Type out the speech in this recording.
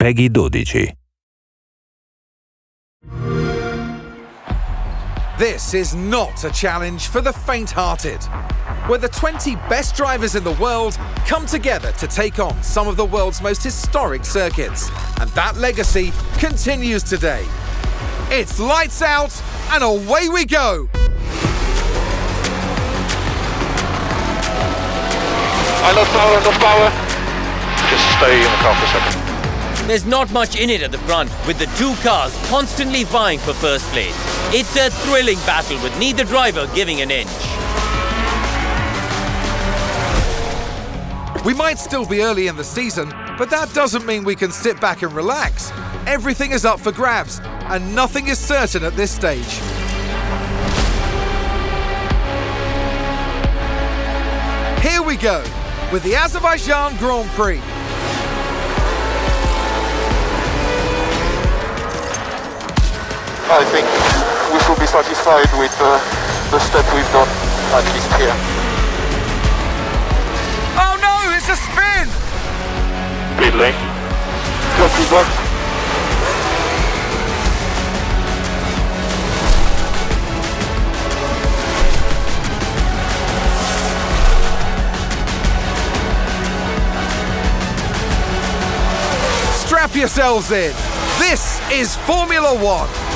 PEGI 12. This is not a challenge for the faint-hearted, where the 20 best drivers in the world come together to take on some of the world's most historic circuits. And that legacy continues today. It's lights out and away we go! I lost power, I lost power. Just stay in the car for a second. There's not much in it at the front, with the two cars constantly vying for first place. It's a thrilling battle with neither driver giving an inch. We might still be early in the season, but that doesn't mean we can sit back and relax. Everything is up for grabs, and nothing is certain at this stage. Here we go, with the Azerbaijan Grand Prix. I think we should be satisfied with uh, the step we've done, at least here. Oh no, it's a spin! Pit lane. Got feedback. Strap yourselves in. This is Formula One.